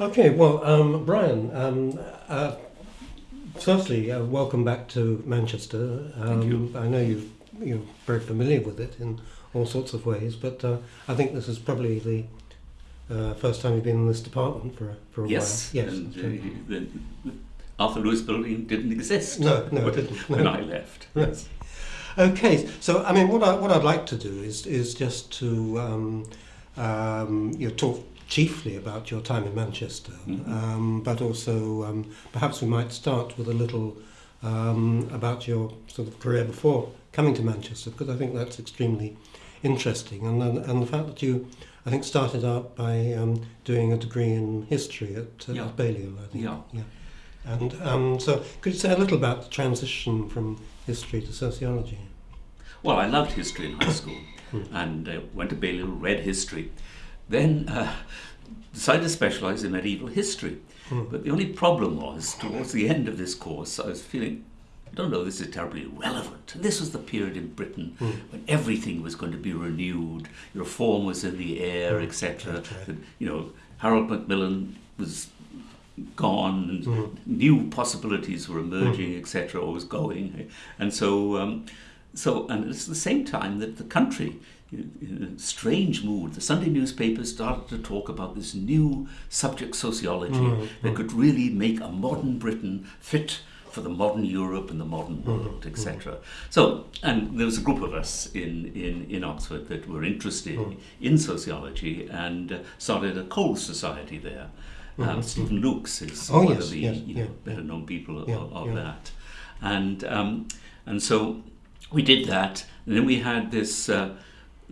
Okay, well, um, Brian, um, uh, firstly, uh, welcome back to Manchester. Um, Thank you. I know you've, you're very familiar with it in all sorts of ways, but uh, I think this is probably the uh, first time you've been in this department for, a- for a Yes, while. Yes. and uh, the, the Arthur Lewis Building didn't exist. No, no, when, didn't, when. I left. Yes. Okay, so I mean, what I what I'd like to do is is just to um, um, you know, talk chiefly about your time in Manchester, Mhm. um, but also um, perhaps we might start with a little um, about your sort of career before coming to Manchester, because I think that's extremely interesting, and and, and the fact that you. I think started out by um, doing a degree in history at, uh, Yeah. at Balliol, I think. Yeah. And um, so, could you say a little about the transition from history to sociology? Well, I loved history in high school Hmm. and uh, went to Balliol, read history. Then uh, decided to specialise in medieval history. Hmm. But the only problem was, towards the end of this course, I was feeling, I don't know, this is terribly relevant. And this was the period in Britain Hmm. when everything was going to be renewed, reform was in the air, Hmm. etc. Right. You know, Harold Macmillan was gone and Mm. new possibilities were emerging, etc., or was going. And so, um, so, and it's the same time that the country, in a strange mood, the Sunday newspapers started to talk about this new subject sociology Mm, that mm. could really make a modern Britain fit for the modern Europe and the modern world, etc. So, and there was a group of us in, in, in Oxford that were interested Mm. in sociology and uh, started a coal society there. Um. Steven Lukes is Oh, one yes, of the yes, you know, yeah, better known people Yeah, of, of yeah. that, and um, and so we did that, and then we had this uh,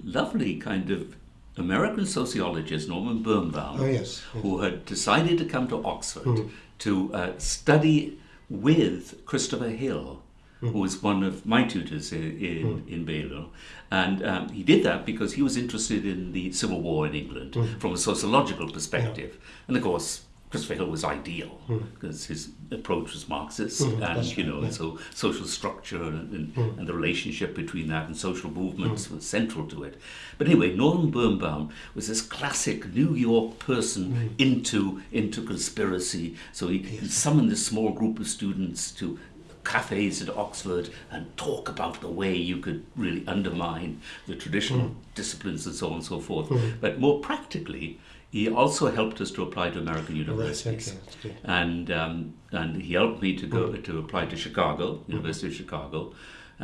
lovely kind of American sociologist Norman Birnbaum, Oh yes. yes. who had decided to come to Oxford Mm. to uh, study with Christopher Hill, Mm. who was one of my tutors in, in, in Balliol. And um, he did that because he was interested in the Civil War in England Mm. from a sociological perspective. And of course, Christopher Hill was ideal Mm. because his approach was Marxist Mm, and, you right, know, yeah. so social structure and, and, Mm. and the relationship between that and social movements was central to it. But anyway, Norman Birnbaum was this classic New York person Mm. into into conspiracy. So he, he summoned this small group of students to cafes at Oxford and talk about the way you could really undermine the traditional disciplines and so on and so forth. Mm. But more practically, he also helped us to apply to American okay, universities good. and um, and he helped me to go to apply to Chicago, Mm-hmm. University of Chicago,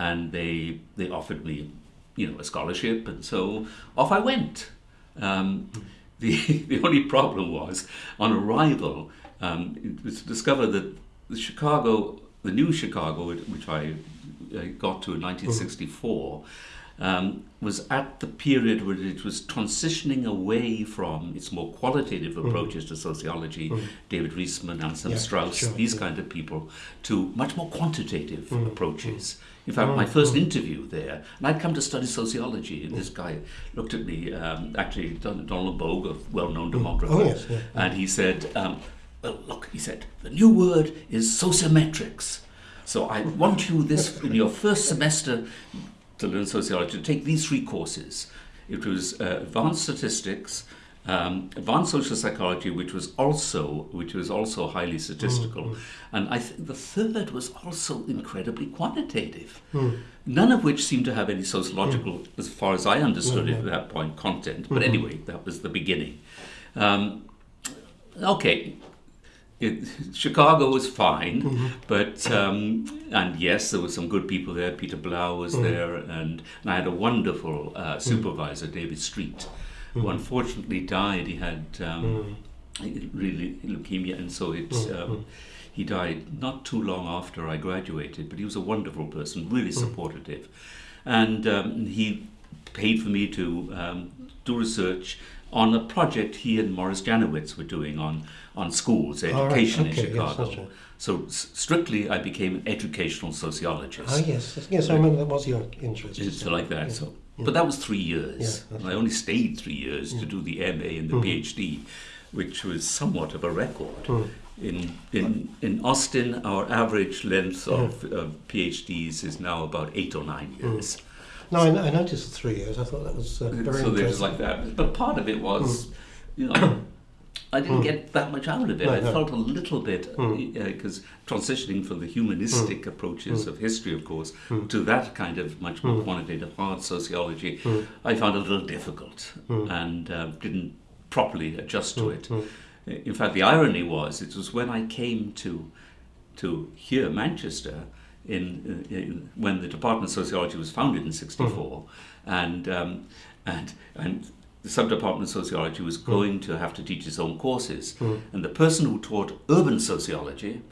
and they they offered me, you know, a scholarship, and so off I went. Um, Mm-hmm. the the only problem was on arrival, um, it was discovered that the Chicago, the new Chicago, which I uh, got to in 1964. Um, was at the period where it was transitioning away from its more qualitative approaches to sociology, Mhm. David Riesman, Anselm Yeah, Strauss, sure, these yeah. kind of people, to much more quantitative Mm, approaches. In fact, my Mm, first mm. interview there, and I'd come to study sociology, and this guy looked at me, um, actually, Donald Bogue, a well-known demographer, Oh yes. Yeah. and he said, um, well, look, he said, the new word is sociometrics. So I want you this in your first semester to learn sociology to take these three courses. It was uh, advanced statistics, um, advanced social psychology, which was also which was also highly statistical, Mm, and I think the third was also incredibly quantitative. Mm. None of which seemed to have any sociological, as far as I understood it at that point, content. But Mhm. anyway, that was the beginning. Um, okay, it, Chicago was fine, Mhm. but um, and yes, there were some good people there. Peter Blau was Mhm. there, and, and I had a wonderful uh, supervisor, David Street, who Mhm. unfortunately died. He had um, Mm. really leukemia, and so it's. Mm, Um, mm. he died not too long after I graduated, but he was a wonderful person, really Mm. supportive. And um, he paid for me to um, do research on a project he and Morris Janowitz were doing on, on schools, All right, education okay, in Chicago. that's right. So s- strictly, I became an educational sociologist. Ah yes. Yes, I remember that was your interest. It's like that. Yeah. So, Yeah. but that was three years. Yeah, and I only stayed three years to do the MA and the Mhm. PhD, which was somewhat of a record. Mm. In, in, in Austin, our average length of uh, PhDs is now about eight or nine years. No, I, I noticed three years. I thought that was uh, very so there's like that. But part of it was, you know, I didn't Mm. get that much out of it. No, I no. felt a little bit Mm. because transitioning from the humanistic approaches Mm. of history, of course, Mm. to that kind of much more Mm. quantitative hard sociology, Mm. I found a little difficult Mm. and uh, didn't properly adjust to it. Mm. In fact, the irony was it was when I came to to here Manchester in, in when the Department of Sociology was founded in '64, and um, and and the sub-department of sociology was going to have to teach its own courses, Mm. and the person who taught urban sociology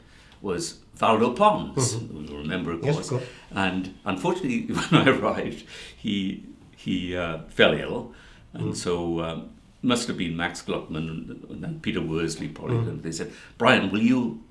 was Valdo Pons, who you remember, of Yes, course. of course. And unfortunately, when I arrived, he he uh, fell ill, and Mm. so um, must have been Max Gluckman and, and Peter Worsley probably. Mm. And they said, Brian, will you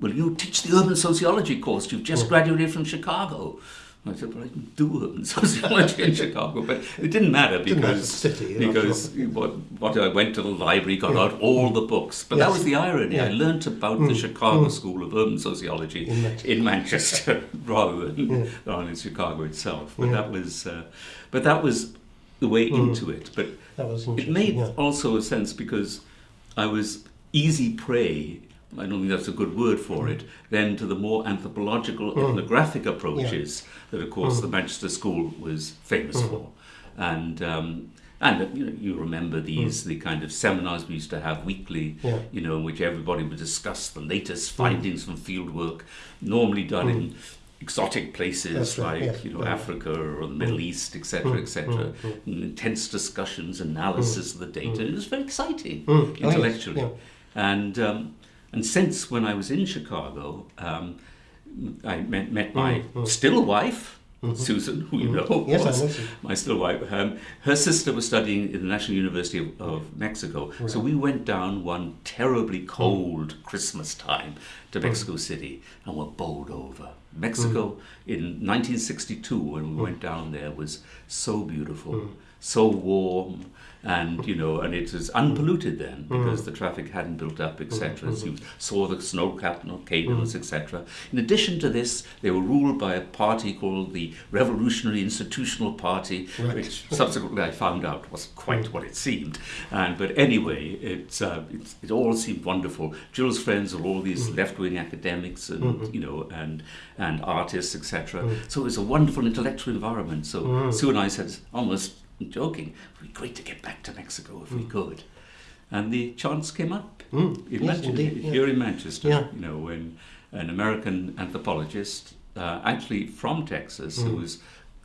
will you teach the urban sociology course? You've just Mm. graduated from Chicago. I said, well, I can do urban sociology in Chicago, but it didn't matter because city, because what, what I went to the library, got out all the books. But that was the irony. I Yeah. learnt about the Mm. Chicago Mm. School of Urban Sociology In Manchester. in Manchester rather than, Yeah. in Chicago itself. But Yeah. that was uh, but that was the way Mm. into it. But That was it made yeah. also a sense because I was easy prey. I don't think that's a good word for it. Then to the more anthropological, Mm. ethnographic approaches that, of course, Mm. the Manchester School was famous Mm. for, and um, and you know you remember these the kind of seminars we used to have weekly, Mm. Yeah. you know, in which everybody would discuss the latest Mm. findings from field work, normally done in exotic places right, like yes, you know yeah. Africa or the Middle East, etc., Mm, etc. mm, mm. Intense discussions, analysis of the data. Mm. It was very exciting Mm. Oh, intellectually. yeah. And um, and since when I was in Chicago, um, I met, met my Mm, mm. still wife. Mhm. Susan, who you Mhm. know, Yes, I know. My still wife. Um, her sister was studying in the National University of, of Mexico, so we went down one terribly cold Christmas time to Mm. Mexico City and were bowled over. Mexico in 1962, when we went down there, was so beautiful, Mm. so warm, and you know, and it was unpolluted then because the traffic hadn't built up, etc. Mm. So you saw the snow-capped volcanoes, etc. In addition to this, they were ruled by a party called the Revolutionary Institutional Party, Right. which subsequently I found out wasn't quite what it seemed. And but anyway, it's, uh, it's it all seemed wonderful. Jill's friends were all these left-wing academics and Mhm. you know and and artists, etc. Mm. So it was a wonderful intellectual environment. So Mm. Sue and I said, almost joking, it'd be great to get back to Mexico if we Mm. could. And the chance came up Mm. Yes, Manchester, indeed. yeah. here in Manchester. Yeah. You know, when an American anthropologist, uh, actually from Texas, who Mm. was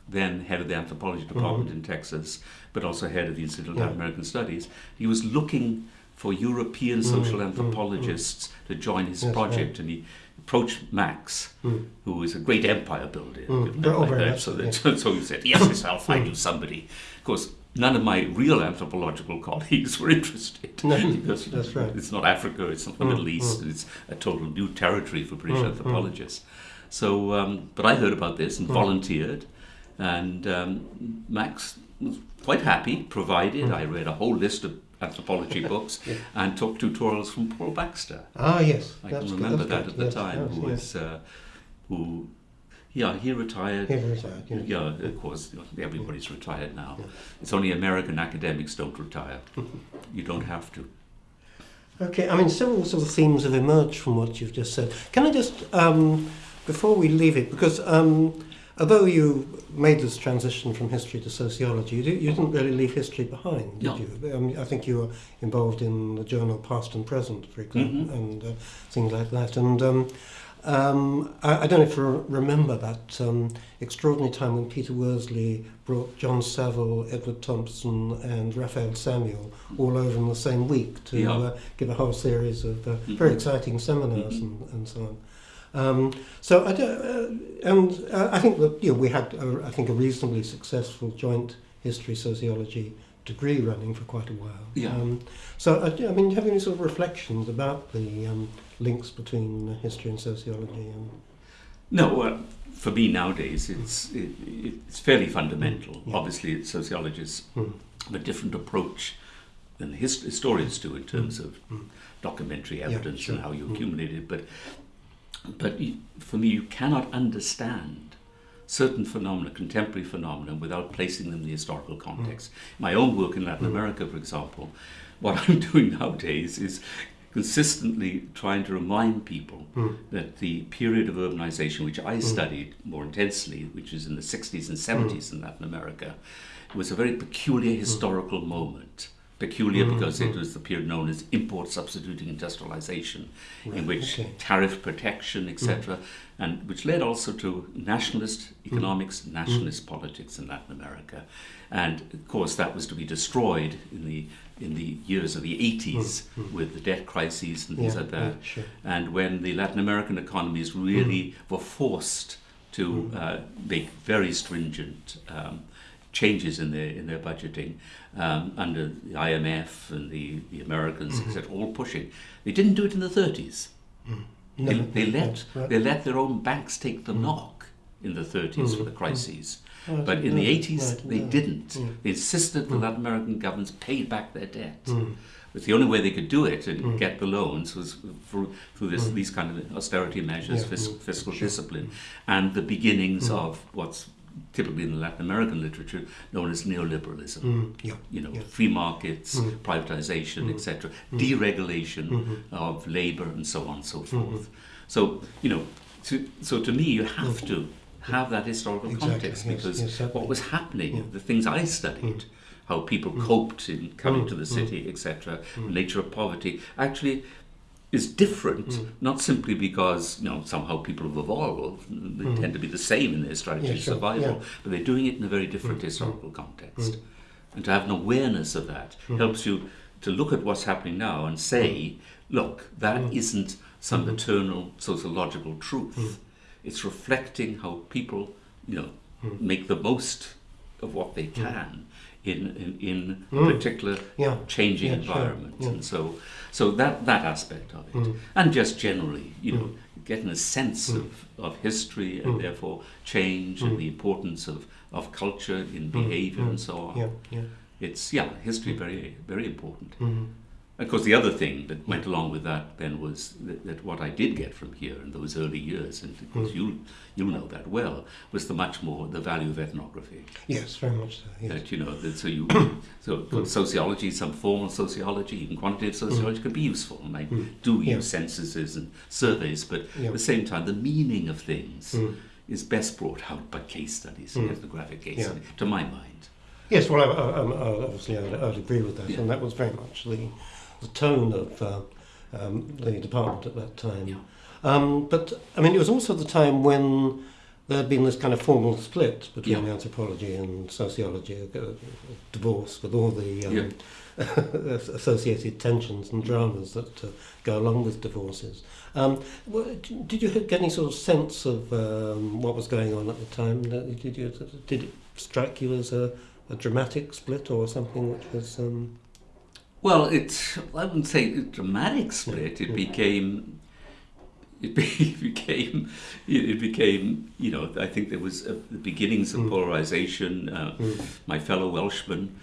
then head of the anthropology department in Texas, but also head of the Institute of Yeah. Latin American Studies, he was looking for European Mm, social mm, anthropologists to join his Yes, project, and he approached Max, Mm. who was a great empire builder. Mm. given that Oh, like that. so, that, yes. so he said, yes, yes, I'll find Mm. you somebody. Course, none of my real anthropological colleagues were interested No, because that's right. it's not Africa, it's not the Mm, Middle East, mm. it's a total new territory for British Mm, mm. anthropologists. So, um, but I heard about this and Mm. volunteered, and um, Max was quite happy, provided Mm. I read a whole list of anthropology books Yeah. and took tutorials from Paul Baxter. Ah, yes. I that's can remember that's that good, at the yes, time. yes, who was, uh, who, yeah, he retired. He retired, yeah. Yeah, of course, everybody's retired now. Yeah. It's only American academics don't retire. you don't have to. Okay, I mean, several sort of themes have emerged from what you've just said. Can I just, um, before we leave it, because um, although you made this transition from history to sociology, you, you didn't really leave history behind, did No. you? Um, I think you were involved in the journal Past and Present, for example, Mhm. and uh, things like that. And um, um, I, I don't know if you remember that um, extraordinary time when Peter Worsley brought John Saville, Edward Thompson, and Raphael Samuel all over in the same week to Yeah. uh, give a whole series of uh, Mhm. very exciting seminars Mhm. and, and so on. Um, so I uh, and uh, I think that you know, we had a, I think a reasonably successful joint history sociology degree running for quite a while. Yeah. Um, so uh, I mean, do you have any sort of reflections about the um, links between history and sociology? And, No, for me nowadays, it's it, it's fairly fundamental. Yeah. Obviously, sociologists Hmm. have a different approach than hist- historians do in terms of Mm. documentary Yeah, evidence sure. and how you Mm. accumulate it. But but for me, you cannot understand certain phenomena, contemporary phenomena, without placing them in the historical context. My own work in Latin America, for example, what I'm doing nowadays is consistently trying to remind people Mm. that the period of urbanization, which I studied more intensely, which is in the 60s and 70s in Latin America, was a very peculiar historical moment. Peculiar Mm, because it mm. was the period known as import substituting industrialization, in which okay. tariff protection, etc., and which led also to nationalist mm. economics, mm. nationalist politics in Latin America, and of course that was to be destroyed in the in the years of the 80s mm. with the debt crises and things Yeah, like that, yeah, sure. and when the Latin American economies really were forced to uh, make very stringent um, changes in their in their budgeting um, under the IMF and the, the Americans, etc., mm-hmm. all pushing. They didn't do it in the 30s. They, they let right. they let their own banks take the knock in the 30s for the crises. Oh, I But in the 80s, Right, they didn't. Mm. They insisted the Latin American governments paid back their debt. Mm. But the only way they could do it and get the loans was through, through this, Mm. these kind of austerity measures, Yeah, fis- mm, fiscal sure. discipline, and the beginnings Mm. of what's typically in Latin American literature known as neoliberalism. Mm, yeah. You know, Yeah. free markets, Mm. privatization, Mm. etc., Mm. deregulation Mhm. of labor, and so on and so Mm-hmm. forth. So, you know, to, so to me, you have to have that historical. Exactly, context yes, because yes, what was happening, the things I studied, how people coped in coming to the city, etc., nature of poverty, actually is different, Mm. not simply because you know somehow people have evolved, they tend to be the same in their strategy Mm. Yeah, sure, survival, yeah. Mm. but they're doing it in a very different historical context. And to have an awareness of that Mm. helps you to look at what's happening now and say, look, that Mm. not some Mm-hmm. eternal sociological truth. Mm. It's reflecting how people, you know, Mm. make the most of what they can in in, in Mm. particular Yeah. changing Yeah, sure. environment. Yeah. And so so that that aspect of it. Mm. And just generally, you know, getting a sense Mm. of, of history and Mm. therefore change and the importance of, of culture in behavior and so on. Yeah, yeah. It's yeah, history very very important. Mm. Of course, the other thing that went along with that then was that, that what I did get from here in those early years, and of course Mm. you you'll know that well, was the much more the value of ethnography. Yes, very much so. Yes. That you know, that so you so sociology, some formal sociology, even quantitative sociology, can be useful, and I Mm. do Yeah. use censuses and surveys, but Yeah. at the same time, the meaning of things Mm. is best brought out by case studies, Mm. ethnographic case Yeah. studies, to my mind. Yes, well, I, I, I, obviously I'd, I'd agree with that, and that was very much the, the tone of uh, um, the department at that time. Yeah. Um, but I mean, it was also the time when there had been this kind of formal split between Yeah. anthropology and sociology, a, a divorce with all the um, Yeah. associated tensions and dramas that uh, go along with divorces. Um, did you get any sort of sense of um, what was going on at the time? Did you did it strike you as a, a dramatic split or something which was? Well, it I wouldn't say a dramatic split. It became it, be, it became it became you know I think there was uh the beginnings of Mm. polarization. Uh, mm. my fellow Welshman,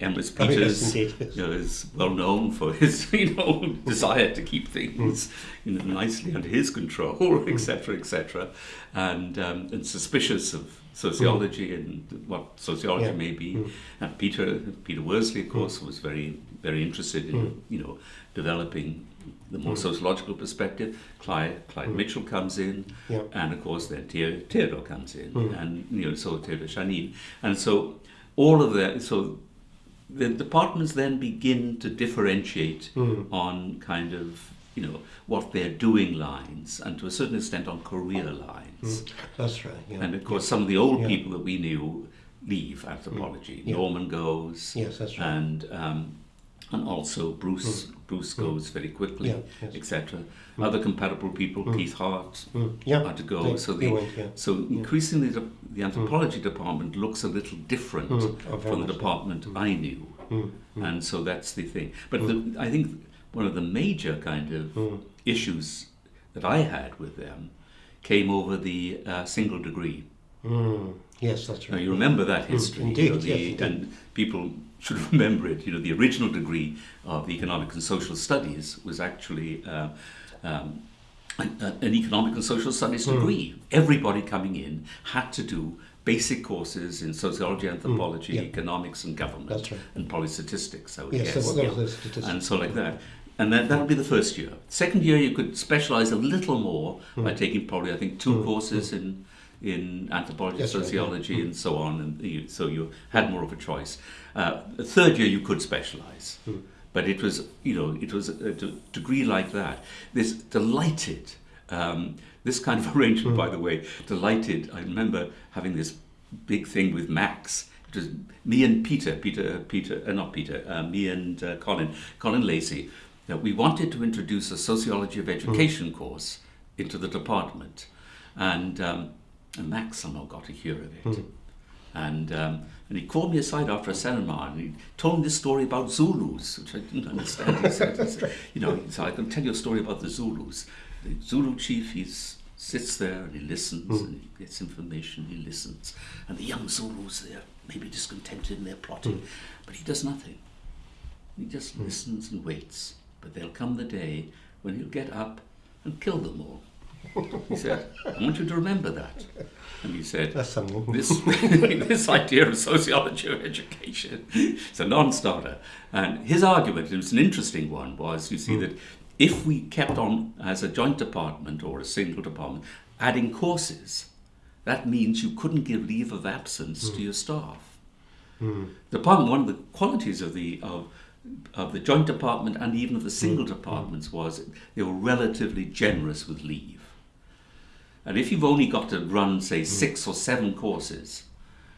Emrys Oh, Peters, yes. you know, is well known for his you know desire to keep things you know, nicely under his control, etc., etc., and um, and suspicious of sociology and what sociology Yeah. may be. Mm. And Peter Peter Worsley, of course, was very very interested in Mm. you know developing the more Mm. sociological perspective. Clyde, Clyde Mm. Mitchell comes in, Yeah. and of course then Theo- Theodore comes in, Mm. and you know so Theodore Shanin, and so all of that. So the departments then begin to differentiate Mm. on kind of you know what they're doing lines, and to a certain extent on career lines. Mm. That's right. Yeah. And of course, some of the old Yeah. people that we knew leave anthropology. Mm. Yeah. Norman goes, yes, that's right. and um, and also Bruce Bruce Mm. goes very quickly, yeah. Yes. etc. Mm. Other compatible people, Mm. Keith Hart, Mm. Yeah. had to go. They- so the went, yeah. so increasingly the, the anthropology department looks a little different Mm. From the department Mm. I knew, Mm. Mm. and so that's the thing. But the, I think one of the major kind of Mm. issues that I had with them came over the uh, single degree. Mm. Yes, that's Now right. you remember that Mm, history, indeed, you know, the, yes, indeed. and people should remember it. You know, the original degree of economic and social studies was actually uh, um, an, an economic and social studies degree. Everybody coming in had to do basic courses in sociology, anthropology, yeah. economics, and government, That's right. and probably statistics. I would Yes, guess. so yeah. statistics. and so like that. And that would be the first year. Second year, you could specialize a little more Hmm. by taking probably, I think, two courses in in anthropology, That's right, yeah. sociology, and so on. And you, so you had more of a choice. Uh, third year, you could specialize. Hmm. But it was, you know, it was a d- degree like that. This delighted, um, this kind of arrangement, by the way, delighted. I remember having this big thing with Max. It was me and Peter, Peter, Peter, uh, not Peter, uh, me and uh, Colin, Colin Lacey, that we wanted to introduce a sociology of education course into the department, and, um, and Max somehow got a hear of it, hmm. and um, and he called me aside after a seminar and he told me this story about Zulus, which I didn't understand. He said, he said, you know, so I can tell you a story about the Zulus. The Zulu chief, he sits there and he listens hmm. and he gets information, he listens. And the young Zulus, they're maybe discontented and they're plotting, hmm. but he does nothing. He just listens and waits. But there'll come the day when he'll get up and kill them all. He said, I want you to remember that. And he said, this this idea of sociology of education is a non-starter. And his argument, it was an interesting one, was you see that if we kept on as a joint department or a single department adding courses, that means you couldn't give leave of absence to your staff. The department, one of the qualities of the of of the joint department and even of the single departments was they were relatively generous with leave. And if you've only got to run, say, six or seven courses,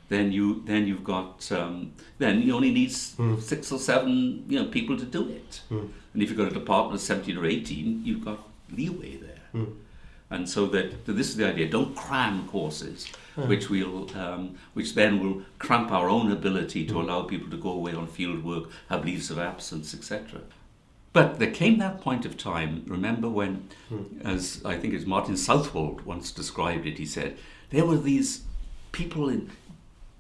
then you then you've got um, then you only need s- hmm. six or seven you know people to do it. Hmm. And if you've got a department of seventeen or eighteen, you've got leeway there. Hmm. And so that that this is the idea: don't cram courses, which will um, which then will cramp our own ability to allow people to go away on field work, have leaves of absence, etc. But there came that point of time, remember when, as I think as Martin Southwold once described it, he said, there were these people in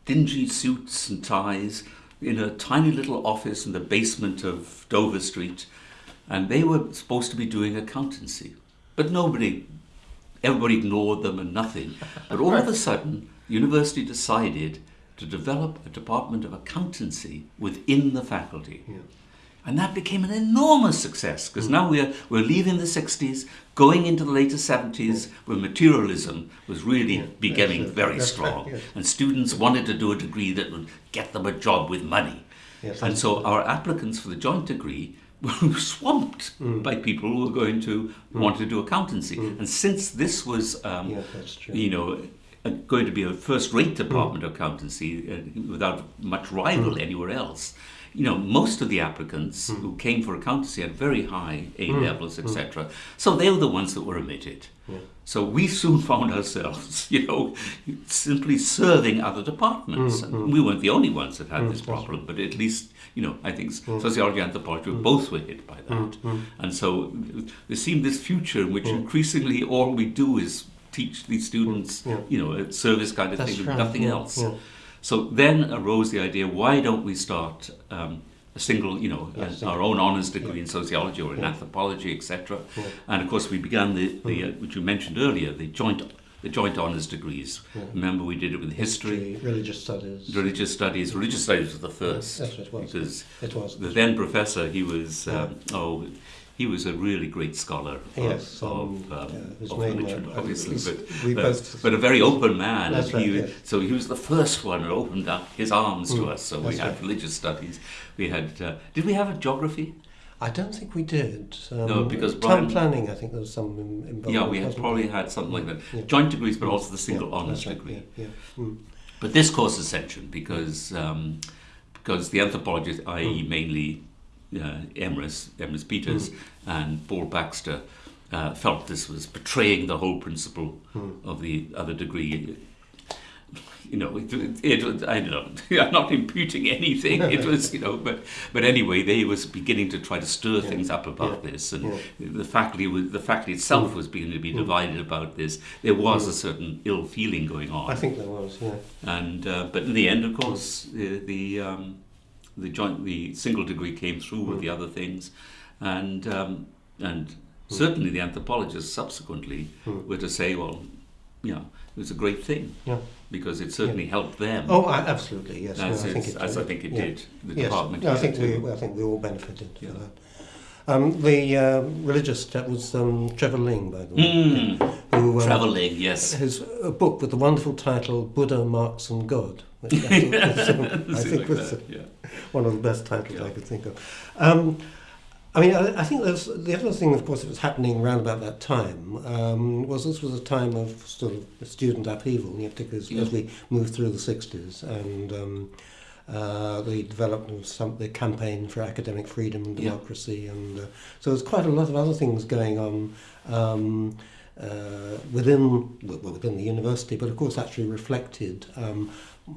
dingy suits and ties in a tiny little office in the basement of Dover Street, and they were supposed to be doing accountancy. But nobody, everybody ignored them and nothing. But all of a sudden, university decided to develop a department of accountancy within the faculty. And that became an enormous success because now we're, we're leaving the 60s, going into the later 70s, where materialism was really becoming that's very That's right, strong. yes. And students wanted to do a degree that would get them a job with money. Yes, and so our applicants for the joint degree were swamped Mm. by people who were going to want to do accountancy. And since this was, um, true. you know, uh, going to be a first-rate Mm. department of accountancy uh, without much rival anywhere else. You know, most of the applicants Mm. who came for accountancy had very high A hmm. levels, etc. Hmm. So they were the ones that were admitted. So we soon found ourselves, you know, simply serving other departments. Mm, And hmm. we weren't the only ones that had this problem, but at least, you know, I think Mm. sociology and anthropology both were hit by that. And so there seemed this future in which increasingly all we do is teach these students, Mm. Yeah. you know, a service kind of That's thing, right, nothing yeah, else. So then arose the idea: why don't we start um, a single, you know, Yes, uh, our own honours degree Yeah. in sociology or in Yeah. anthropology, etc. Yeah. Mm-hmm. And of course, we began the, the uh, which you mentioned earlier, the joint the joint honours degrees. Remember, we did it with history, History, religious studies. religious studies. Religious studies was the first That's what it was. because It was. the then professor, he was um, oh. He was a really great scholar of, Yes, of, um, um, yeah, of uh, obviously, but, uh, but a very open man. And he, yes. So he was the first one who opened up his arms to Mm, us. So we had right. religious studies. We had. Uh, did we have a geography? I don't think we did. Um, No, because town planning, I think there was some involved. yeah, we had probably had something like that. Yeah. Joint degrees, but also the single Yeah, honours right, degree. Mm. But this course is essential because um, because the anthropologists, i.e., Mm. mainly uh, Emrys, Emrys Peters and Paul Baxter, uh, felt this was betraying the whole principle Mm. of the other degree. You know, it, it, was I don't know. I'm not imputing anything. It was, you know, but but anyway, they was beginning to try to stir Yeah. things up about Yeah. this, and Yeah. the faculty was the faculty itself Mm. was beginning to be Mm. divided about this. There was Mm. a certain ill feeling going on. I think there was, yeah. And uh, but in the end, of course, the the, um, the joint the single degree came through with Mm. the other things, and um, and Certainly, the anthropologists subsequently Mm. were to say, well, you know, it was a great thing Yeah. because it certainly helped them. Oh, I, absolutely, yes. no, I think it, as I think it yeah. did. The yes, department. no, I think we, I think we all benefited Yeah. from that. Um, the uh, religious chap was um, Trevor Ling, by the way, Mm, who um, traveling, yes. his a book with the wonderful title Buddha, Marx, and God. Which I think was, um, I think like was that, yeah. one of the best titles Yeah. I could think of. Um, I mean, I, I think there's the other thing, of course, that was happening around about that time um, was this was a time of sort of student upheaval, you know, particularly as, Yeah. as we moved through the 60s and um, uh, the development of some the campaign for academic freedom and Yeah. democracy, and uh, so there's quite a lot of other things going on. Um, uh, within well, within the university, but of course actually reflected um,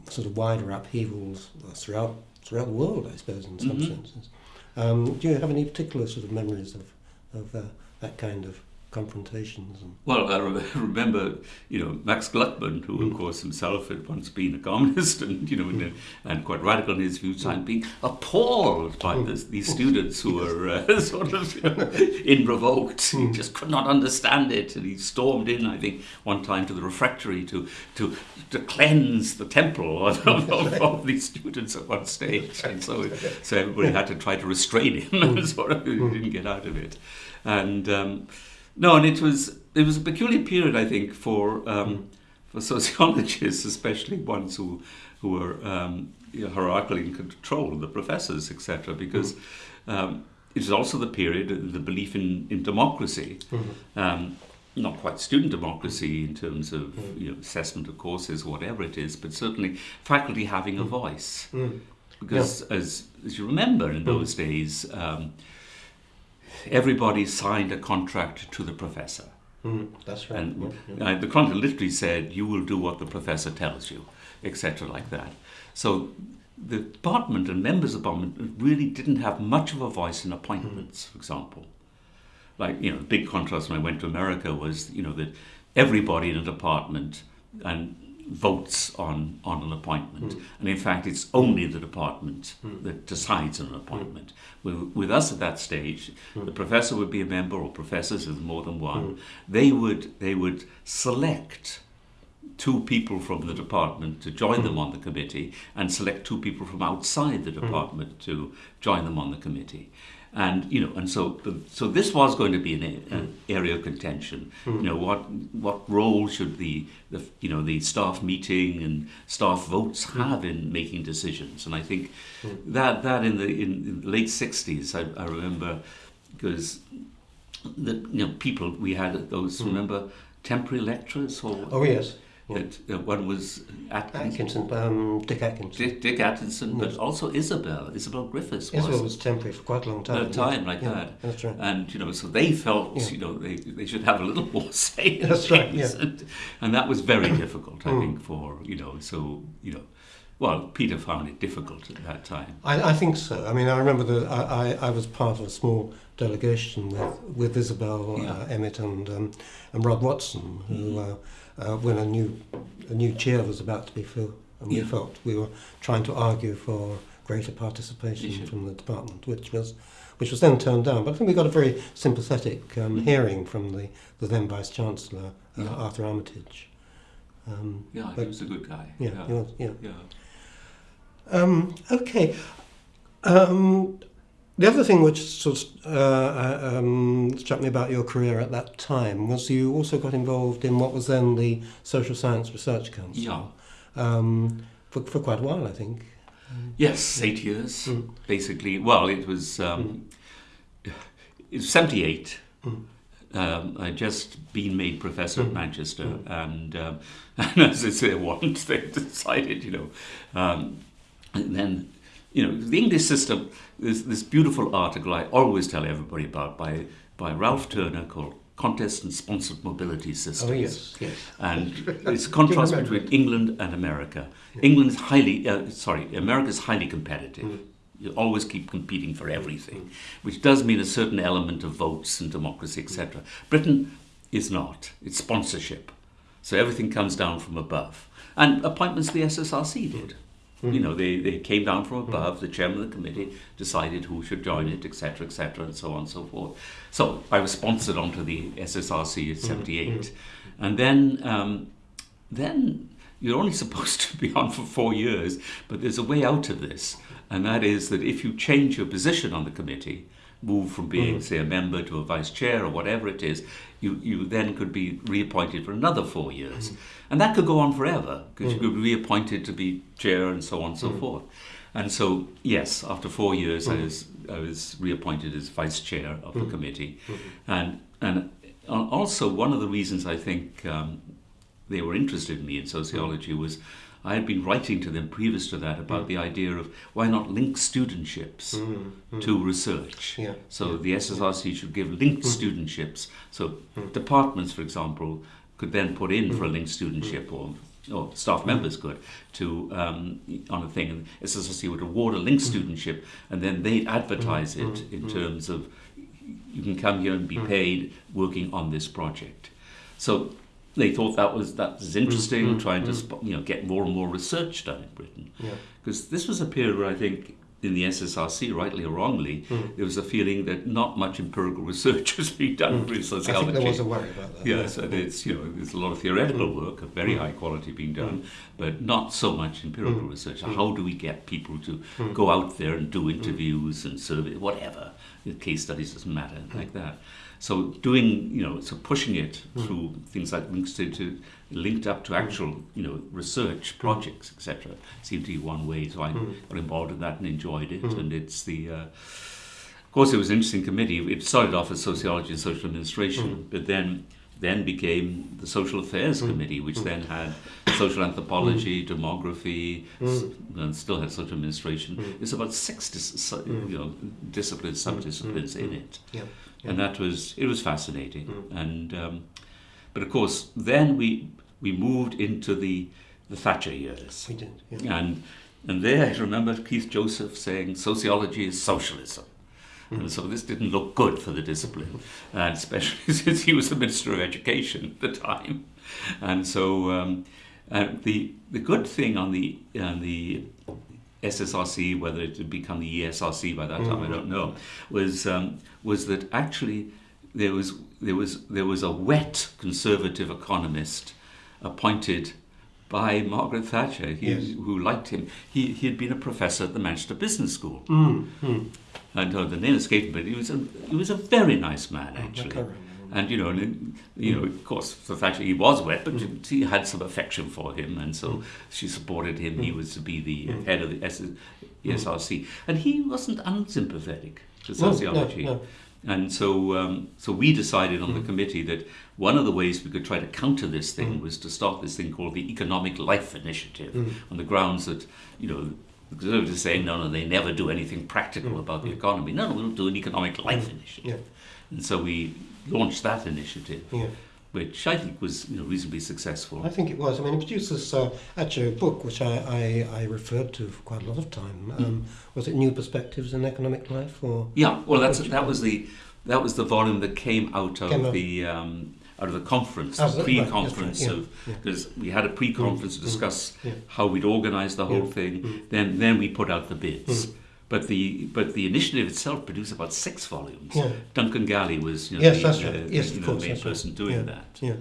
sort of wider upheavals throughout throughout the world, I suppose, in some Mhm. senses. Um, do you have any particular sort of memories of of uh, that kind of confrontations? And, Well, I re- remember, you know, Max Gluckman, who, of Mm. course, himself had once been a communist and, you know, and, and quite radical in his views, and being appalled by Mm. this, these students who were uh, sort of you know, in revoked. He Mm. just could not understand it, and he stormed in, I think, one time to the refectory to to, to cleanse the temple of, of, of these students at one stage, and so so everybody had to try to restrain him, and sort of he didn't get out of it, and. Um, no, and it was it was a peculiar period, I think, for um, for sociologists, especially ones who who were um, you know, hierarchically in control, the professors, etc., because um, it was also the period of the belief in, in democracy. Um, not quite student democracy in terms of you know, assessment of courses whatever it is, but certainly faculty having a voice. Mm. Because as, as you remember in those days, um, everybody signed a contract to the professor. Mm, that's right. And yeah, yeah. the contract literally said, you will do what the professor tells you, etc., like that. So the department and members of the department really didn't have much of a voice in appointments, for example. Like, you know, the big contrast when I went to America was, you know, that everybody in a department and votes on, on an appointment. Hmm. And in fact, it's only the department hmm. that decides on an appointment. Hmm. With, with us at that stage, the professor would be a member, or professors, there's more than one. They would they would select two people from the department to join them on the committee, and select two people from outside the department to join them on the committee. And you know, and so so this was going to be an, a- an hmm. area of contention. Hmm. You know, what what role should the, the you know the staff meeting and staff votes hmm. have in making decisions? And I think that that in the in, in the late sixties, I, I remember because the you know people we had those remember temporary lecturers or Oh yes, that uh, one was Atkinson, Atkinson, um, Dick Atkinson. Dick, Dick Atkinson, but also Isabel, Isabel Griffiths was Isabel was temporary for quite a long time. a time like yeah, that. That's right. And you know, so they felt Yeah. you know they, they should have a little more say. That's right, yeah. And, and that was very difficult, I Mm. think, for you know. So you know, well, Peter found it difficult at that time. I, I think so. I mean, I remember that I, I, I was part of a small delegation with, with Isabel, Yeah. uh, Emmett, and um, and Rod Watson, who uh, uh, when a new a new chair was about to be filled, and we felt we were trying to argue for greater participation from the department, which was which was then turned down. But I think we got a very sympathetic um, Mm. hearing from the, the then Vice Chancellor, uh, Yeah. Arthur Armitage. Um, Yeah, he was a good guy. yeah, yeah. he was- yeah. yeah. Um, okay. Um, the other thing which sort of uh, um, struck me about your career at that time was you also got involved in what was then the Social Science Research Council. Yeah. Um, for, for quite a while, I think. Yes, eight years Mm. basically. Well, it was um, it was seventy eight. Mm. Um, I'd just been made professor at Mm. Manchester, Mm. and, um, and as I say, once they decided, you know, um, and then, you know, the English system. There's this beautiful article I always tell everybody about by by Ralph Turner called "Contest and Sponsored Mobility Systems." Oh yes, yes. and it's a contrast between England and America. England is highly, uh, sorry, is highly competitive. Mm. You always keep competing for everything, which does mean a certain element of votes and democracy, etc. Britain is not. It's sponsorship. So everything comes down from above. And appointments the SSRC did. Mm-hmm. You know, they, they came down from mm-hmm. above, the chairman of the committee decided who should join it, etc., etc., and so on and so forth. So I was sponsored onto the SSRC at mm-hmm. 78. And then, um, then you're only supposed to be on for four years, but there's a way out of this. And that is that if you change your position on the committee, move from being, mm. say, a member to a vice chair or whatever it is, you, you then could be reappointed for another four years. Mm. And that could go on forever because you mm. could be reappointed to be chair and so on and so forth. And so, yes, after four years, I was I was reappointed as vice chair of the committee, and and also one of the reasons I think um, they were interested in me in sociology was I had been writing to them previous to that about mm. the idea of why not link studentships mm, mm. to research. Yeah. So the SSRC should give linked studentships. So departments, for example, could then put in for a linked studentship or or staff members could to um, on a thing. And SSRC would award a linked studentship and then they'd advertise it in terms of you can come here and be paid working on this project. So they thought that was that was mm-hmm. interesting, mm-hmm. trying to mm-hmm. you know get more and more research done in Britain, Yeah. because this was a period where I think in the SSRC, rightly or wrongly, there was a feeling that not much empirical research was being done for I sociology. think there was a worry about that. Yes, and it's you know there's a lot of theoretical work of very high quality being done, but not so much empirical research. How do we get people to go out there and do interviews and survey whatever? Case studies doesn't matter like that. So doing you know so pushing it through things like links to, to linked up to actual you know research projects etc. seemed to be one way. So I hmm. got involved in that and enjoyed it, hmm. and it's the uh, of course, it was an interesting committee. It started off as sociology and social administration, hmm. but then then became the social affairs committee, which then had social anthropology, demography, s- and still had social administration. It's about six you know disciplines, sub-disciplines in it, Yeah. And that was it was fascinating. And um, but of course, then we we moved into the the Thatcher years. We did. Yeah. And and there I remember Keith Joseph saying sociology is socialism. And so this didn't look good for the discipline, and especially since he was the Minister of Education at the time. And so um, and the the good thing on the on the SSRC, whether it had become the ESRC by that time, I don't know, was um, was that actually there was there was there was a wet conservative economist appointed by Margaret Thatcher, he, Yes. who liked him. He he had been a professor at the Manchester Business School, Mm, mm. and uh, the name escaped me. But he was a he was a very nice man actually. can't. And you know, and, you know, of course, for Thatcher he was wet, but Mm. she had some affection for him, and so she supported him. Mm. He was to be the head of the S- ESRC, and he wasn't unsympathetic to No, no, sociology. no. And so, um, so we decided on the Mm. committee that one of the ways we could try to counter this thing was to start this thing called the Economic Life Initiative, Mm. on the grounds that you know. The Conservatives saying no, no, they never do anything practical about the economy. No, no, we'll do an economic life initiative. Mm. Yeah. And so we launched that initiative, Yeah. Which I think was you know, reasonably successful. I think it was. I mean, it produced this uh, actually a book which I, I, I referred to for quite a lot of time. Um, Was it New Perspectives in Economic Life or? Yeah, well, that's that was the that was the volume that came out of Came the um, out of the conference, Ah, the pre-conference right, yeah, of yeah. because we had a pre-conference to Mm, discuss yeah. how we'd organise the whole Yeah, thing. mm. Then then we put out the bids. But the but the initiative itself produced about six volumes. Yeah. Duncan Gallie was you know, Yes, the, that's uh, right. the, Yes, of know, course, main that's right. person doing Yeah. that. Yeah.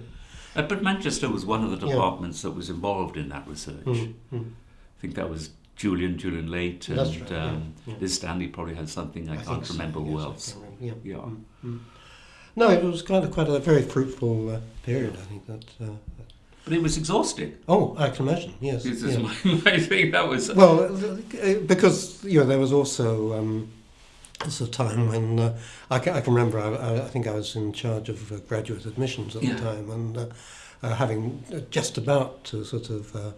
Uh, but Manchester was one of the Yeah. departments that was involved in that research. Mm, mm. I think that was Julian, Julian Laite, and right, um, yeah. Liz Stanley probably had something. I, think can't so, remember who yes, else. remember, Yeah. Yeah. Mm, mm. No, it was kind of quite a very fruitful uh, period. I think that. Uh, But it was exhausting. oh, I can imagine. Yes. This is yeah. my, my thing. That was Well, uh, because you know there was also um, a time when uh, I, can, I can remember I, I- think I was in charge of uh, graduate admissions at Yeah. the time and uh, uh, having just about to sort of uh,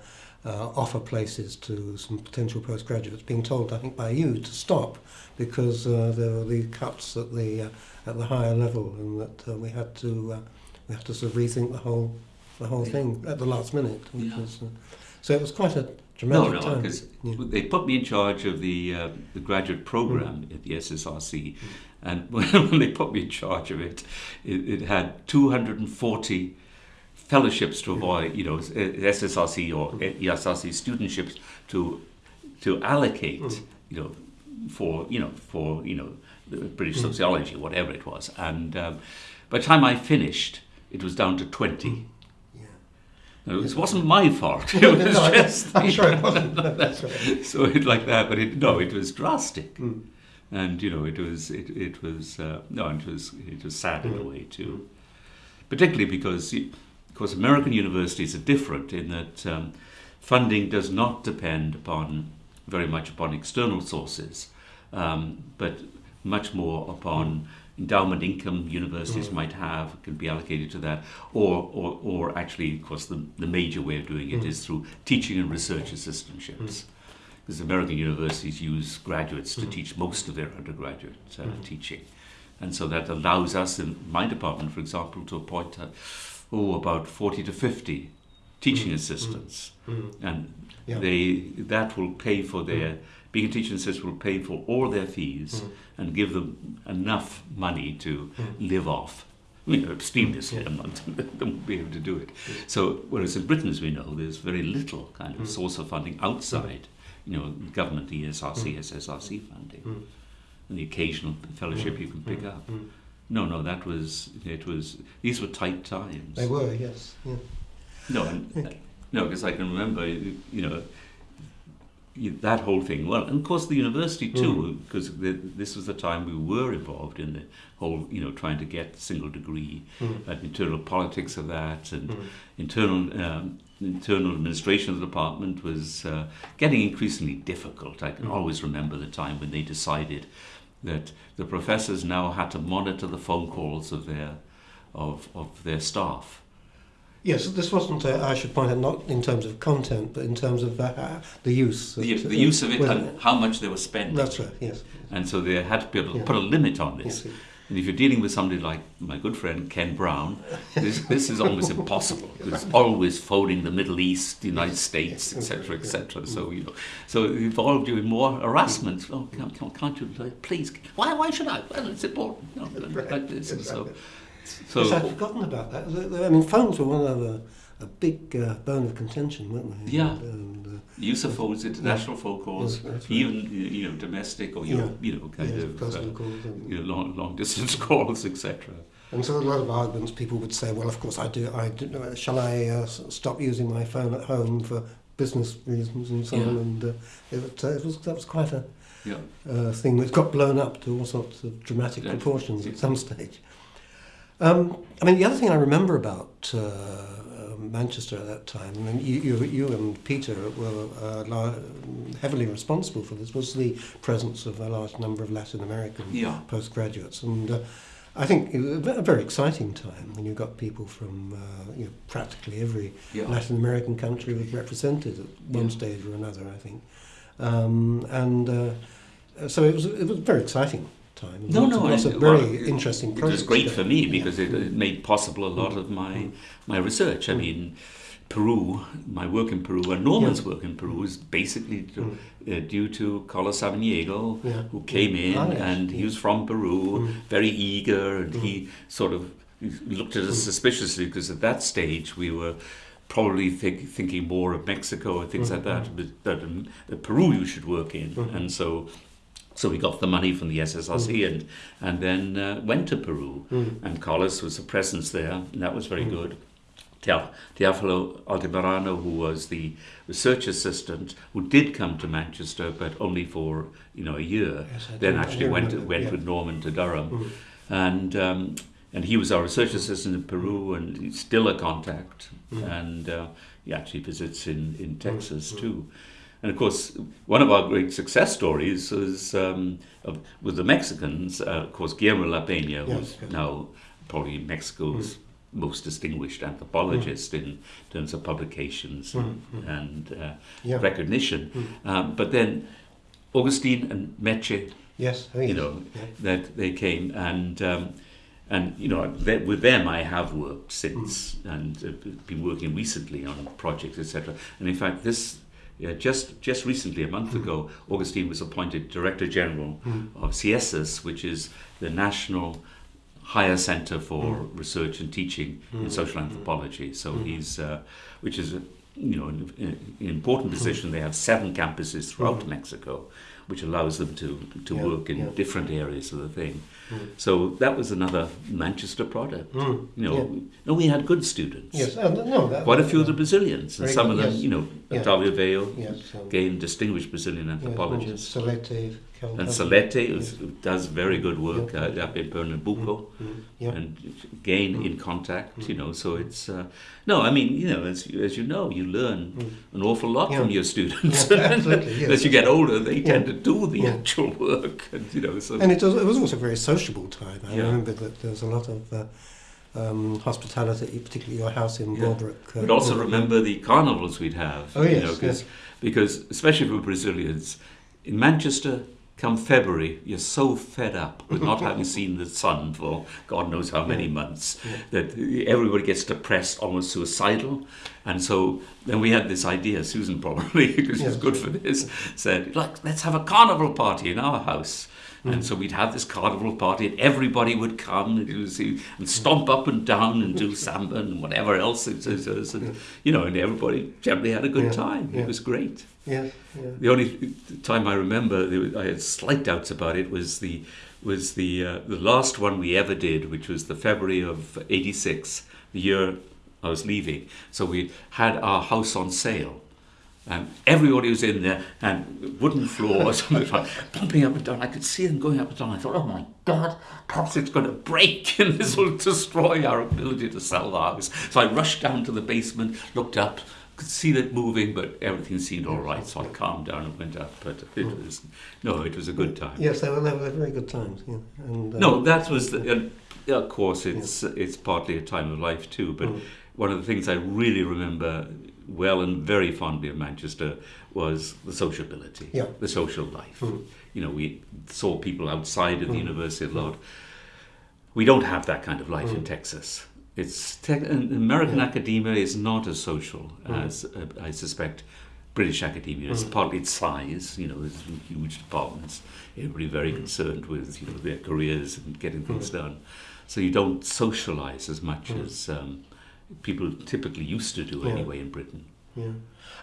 offer places to some potential postgraduates, being told I think by you to stop because there were the cuts at the at the higher level and that we had to we had to sort of rethink the whole the whole thing at the last minute. Yeah. was, uh, so it was quite a no, dramatic no, time. because Yeah. they put me in charge of the uh, the graduate program at the SSRC, Mm. and when they put me in charge of it, it, it had 240 fellowships to avoid, you know, SSRC or Mm. ESRC studentships to to allocate, you know, for you know for you know the British sociology, whatever it was. And um, by the time I finished, it was down to twenty. It wasn't my fault. It was no, just I'm sure it wasn't. That's right. so it like that, but it no, it was drastic, Mm. and you know, it was it, it was uh, no, it was it was sad in a Mm. way too, particularly because of course American universities are different in that um, funding does not depend upon very much upon external sources, um, but much more upon endowment income universities Mm. might have can be allocated to that, or or, or actually, of course, the, the major way of doing it Mm. is through teaching and research assistantships. Because American universities use graduates to Mm. teach most of their undergraduate uh, Mm. teaching, and so that allows us in my department, for example, to appoint uh, oh about forty to fifty teaching Mm. assistants, Mm. and Yeah. they that will pay for their being a teaching assistant will pay for all their fees Mm. and give them enough money to Mm. live off. You know, extremely Yeah. I'm not they won't be able to do it. So, whereas in Britain, as we know, there's very little kind of Mm. source of funding outside, you know, government ESRC, Mm. SSRC funding, Mm. and the occasional fellowship Mm. you can pick up. No, no, that was it. Was these were tight times. They were, yes. Yeah. No, and, Okay. no, because I can remember, you know, that whole thing. Well, and of course the university too, because this was the time we were involved in the whole, you know, trying to get single degree, Mm. and internal politics of that, and Mm. internal um, internal administration of the department was uh, getting increasingly difficult. I can Mm. always remember the time when they decided that the professors now had to monitor the phone calls of their of, of their staff. Yes, this wasn't, uh, I should point out, not in terms of content, but in terms of uh, the use. The, the use of it and how much they were spending. That's right, yes. And so they had to be able to Yeah. put a limit on this. yes. And if you're dealing with somebody like my good friend Ken Brown, this, this is almost impossible. It's always phoning the Middle East, the United States, etc., etc. So you know, so it involved you in more harassment. Oh, can't, can't, you please? Why? Why should I? Well, it's important. Know, like this. And so, so yes, I'd forgotten about that. The- the- I mean, phones were one of a, a big uh, bone of contention, weren't they? Yeah. And, and, uh, use of phones, international phone calls, Yes, right. even you know domestic or Euro, you know kind yes, of personal uh, calls. And, you know, long long distance calls, etc. and so a lot of arguments, people would say, well, of course, I do. I do, uh, shall I uh, stop using my phone at home for business reasons and so on? And uh, it, uh, it was that was quite a Yeah. uh, thing that got blown up to all sorts of dramatic Yeah. proportions at some stage. Um, I mean, the other thing I remember about uh, uh, Manchester at that time, I mean, you, you, you and Peter were uh, heavily responsible for this, was the presence of a large number of Latin American Yeah. postgraduates. And uh, I think it was a very exciting time when you got people from uh, you know, practically every Yeah. Latin American country was represented at one Yeah. stage or another, I think. Um, and uh, so it was, it was very exciting time. No, Lots no, of, lots I- of very well, it- interesting It was great for me Yeah. because it, it made possible a lot of my Mm. my research. I Mm. mean, Peru, my work in Peru, and Norman's work in Peru is basically to, Mm. uh, due to Carlos Samaniego, Yeah. who came in Ah, yes. and he Mm. was from Peru, Mm. very eager, and Mm. he sort of looked at us Mm. suspiciously because at that stage we were probably think, thinking more of Mexico and things Mm. like that, but that um, Peru you should work in, Mhm. and so. So we got the money from the SSRC and and then uh, went to Peru, Mm. and Carlos was a presence there, and that was very Mm. good. Teofilo Altamirano, who was the research assistant, who did come to Manchester, but only for you know a year. Yes, then actually went remember, went yeah. with Norman to Durham, Mm. and um, and he was our research assistant in Peru, and he's still a contact, Mm. and uh, he actually visits in in Texas Mm. too. And of course, one of our great success stories was um, of, with the Mexicans. Uh, of course, Guillermo La Peña, who's yes. now probably Mexico's most distinguished anthropologist in terms of publications Mm, mm. and uh, Yeah. recognition. Mm. Um, but then Augustine and Meche, Yes, you know, Yeah. that they came and um, and you know th- with them I have worked since Mm. and uh, been working recently on projects etc. And in fact, this yeah, just just recently, a month Mm. ago, Augustine was appointed Director General Mm. of CIESAS, which is the National Higher Center for Mm. Research and Teaching in Mm. Social. Anthropology. So Mm. he's, uh, which is a, you know, in, in important position. They have seven campuses throughout Mexico, which allows them to to Yeah, work in yeah. different areas of the thing. Mm. So that was another Manchester product. Mm, You know, yeah. and we had good students. Yes, uh, no, that, Quite a few of the Brazilians, and some good, of them, yes. you know, Yeah. Octavio Velho, Yes, um, again, distinguished Brazilian yeah, anthropologist. Salete, And. Salete yes. does very good work Yeah. uh, up in Pernambuco, Mm, yeah. and again Mm. in contact, you Mm. know. So it's uh, no, I mean, you know, as you, as you know, you learn Mm. an awful lot Yeah. from your students. Yeah, absolutely, yes. as you get older, they tend to do the Yeah. actual work, and you know. So And it was, it was also very very sociable time. I Yeah. remember that there was a lot of uh, um, hospitality, particularly your house in Yeah. Broadbrook. uh, But also Broadbrook. remember the carnivals we'd have. Oh, you yes, yes. Because, especially for Brazilians, in Manchester, come February, you're so fed up with not having seen the sun for God knows how many months that everybody gets depressed, almost suicidal. And so then we had this idea, Susan probably, because she's Yes. good for this, said, like, let's have a carnival party in our house. Mm. And so we'd have this carnival party, and everybody would come and, was, and stomp up and down and do samba and whatever else it is. And, you know, and everybody generally had a good Yeah, time. yeah. It was great. Yes, yeah. The only time I remember I had slight doubts about it was the was the uh, the last one we ever did, which was the February of '86, the year I was leaving. So we had our house on sale. And everybody was in there, and wooden floors, like pumping up and down. I could see them going up and down. I thought, oh my God, perhaps it's going to break, and this will destroy our ability to sell the house. So I rushed down to the basement, looked up, could see it moving, but everything seemed all right. So I calmed down and went up. But it was no, it was a good time. Yes, they were, they were very good times. Yeah. And, uh, No, that was the, and of course it's it's partly a time of life too. But Mm. one of the things I really remember well and very fondly of Manchester was the sociability, Yeah. the social life. Mm. You know, we saw people outside of the Mm. university a lot. We don't have that kind of life in Mm. Texas. It's te- American Yeah. academia is not as social Mm. as uh, I suspect British academia is. Mm. Partly its size, you know, there's huge departments. Everybody very Mm. concerned with you know their careers and getting things Mm. done. So you don't socialize as much Mm. as um, people typically used to do Yeah. anyway in Britain. Yeah.